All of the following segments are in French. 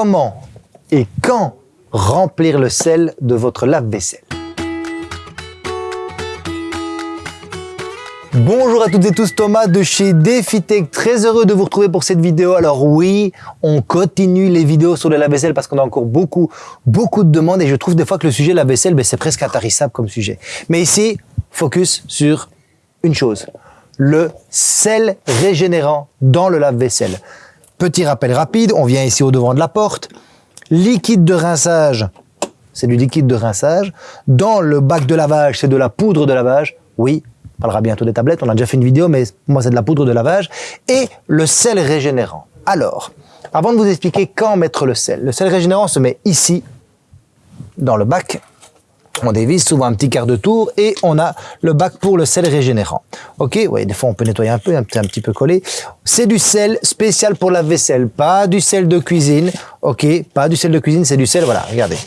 comment et quand remplir le sel de votre lave-vaisselle. Bonjour à toutes et tous, Thomas de chez DefiTech, très heureux de vous retrouver pour cette vidéo. Alors oui, on continue les vidéos sur le lave-vaisselle parce qu'on a encore beaucoup, beaucoup de demandes et je trouve des fois que le sujet lave-vaisselle, ben, c'est presque intarissable comme sujet. Mais ici, focus sur une chose, le sel régénérant dans le lave-vaisselle. Petit rappel rapide, on vient ici au devant de la porte, liquide de rinçage, c'est du liquide de rinçage. Dans le bac de lavage, c'est de la poudre de lavage. Oui, on parlera bientôt des tablettes, on a déjà fait une vidéo, mais moi c'est de la poudre de lavage. Et le sel régénérant. Alors, avant de vous expliquer quand mettre le sel, le sel régénérant se met ici, dans le bac. On dévisse souvent un petit quart de tour et on a le bac pour le sel régénérant. Ok, oui, des fois on peut nettoyer un peu, un petit, un petit peu collé. C'est du sel spécial pour la vaisselle, pas du sel de cuisine. Ok, pas du sel de cuisine, c'est du sel, voilà, regardez.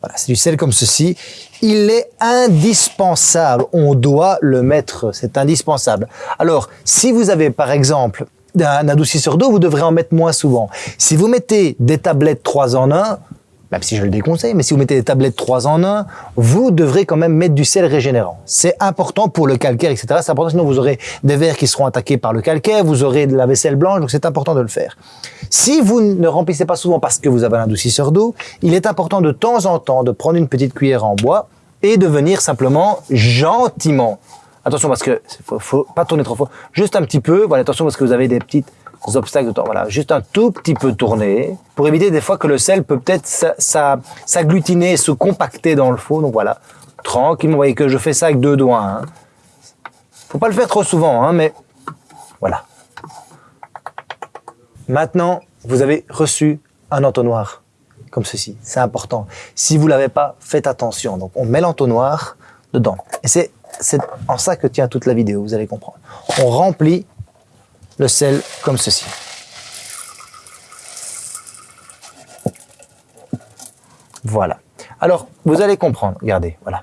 Voilà, c'est du sel comme ceci. Il est indispensable. On doit le mettre. C'est indispensable. Alors, si vous avez par exemple un adoucisseur d'eau, vous devrez en mettre moins souvent. Si vous mettez des tablettes 3 en 1, même si je le déconseille, mais si vous mettez des tablettes 3 en 1, vous devrez quand même mettre du sel régénérant. C'est important pour le calcaire, etc. C'est important, sinon vous aurez des verres qui seront attaqués par le calcaire, vous aurez de la vaisselle blanche, donc c'est important de le faire. Si vous ne remplissez pas souvent parce que vous avez un adoucisseur d'eau, il est important de temps en temps de prendre une petite cuillère en bois et de venir simplement gentiment. Attention parce que faut, faut pas tourner trop fort, juste un petit peu. Voilà, attention parce que vous avez des petites obstacles de temps. Voilà, juste un tout petit peu tourner pour éviter des fois que le sel peut peut-être s'agglutiner, se compacter dans le fond. Donc voilà, tranquillement. Vous voyez que je fais ça avec deux doigts. Hein. Faut pas le faire trop souvent, hein, mais voilà. Maintenant, vous avez reçu un entonnoir comme ceci. C'est important. Si vous l'avez pas, faites attention. Donc, on met l'entonnoir dedans. Et c'est en ça que tient toute la vidéo, vous allez comprendre. On remplit le sel comme ceci. Voilà. Alors, vous allez comprendre. Regardez, voilà.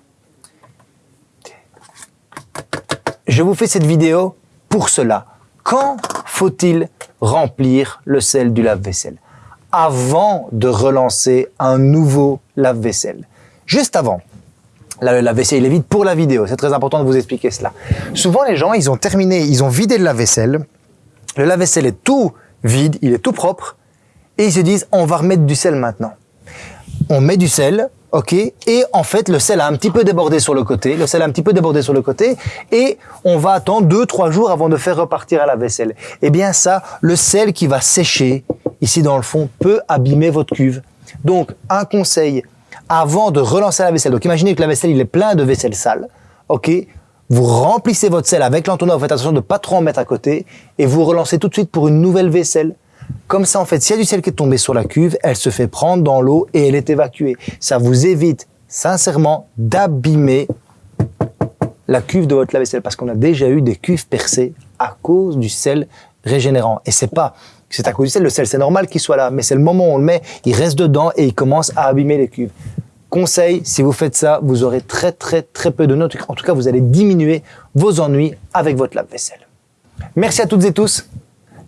Je vous fais cette vidéo pour cela. Quand faut-il remplir le sel du lave-vaisselle? Avant de relancer un nouveau lave-vaisselle. Juste avant. Le lave-vaisselle, est vide pour la vidéo. C'est très important de vous expliquer cela. Souvent, les gens, ils ont terminé, ils ont vidé le lave-vaisselle. Le lave-vaisselle est tout vide, il est tout propre. Et ils se disent, on va remettre du sel maintenant. On met du sel, ok Et en fait, le sel a un petit peu débordé sur le côté, le sel a un petit peu débordé sur le côté, et on va attendre deux, trois jours avant de faire repartir à la vaisselle. Eh bien ça, le sel qui va sécher ici dans le fond peut abîmer votre cuve. Donc, un conseil, avant de relancer la vaisselle, donc imaginez que la vaisselle, il est plein de vaisselle sale, ok vous remplissez votre sel avec l'entonnoir, faites attention de ne pas trop en mettre à côté, et vous relancez tout de suite pour une nouvelle vaisselle. Comme ça, en fait, s'il y a du sel qui est tombé sur la cuve, elle se fait prendre dans l'eau et elle est évacuée. Ça vous évite, sincèrement, d'abîmer la cuve de votre lave-vaisselle parce qu'on a déjà eu des cuves percées à cause du sel régénérant. Et c'est pas, c'est à cause du sel, le sel, c'est normal qu'il soit là, mais c'est le moment où on le met, il reste dedans et il commence à abîmer les cuves. Conseil, si vous faites ça, vous aurez très très très peu de notes. En tout cas, vous allez diminuer vos ennuis avec votre lave-vaisselle. Merci à toutes et tous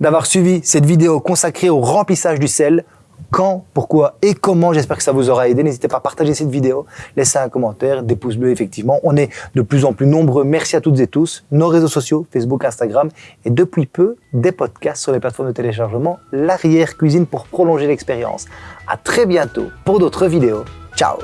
d'avoir suivi cette vidéo consacrée au remplissage du sel. Quand, pourquoi et comment, j'espère que ça vous aura aidé. N'hésitez pas à partager cette vidéo, laisser un commentaire, des pouces bleus effectivement. On est de plus en plus nombreux. Merci à toutes et tous. Nos réseaux sociaux, Facebook, Instagram et depuis peu, des podcasts sur les plateformes de téléchargement, l'arrière-cuisine pour prolonger l'expérience. À très bientôt pour d'autres vidéos. Ciao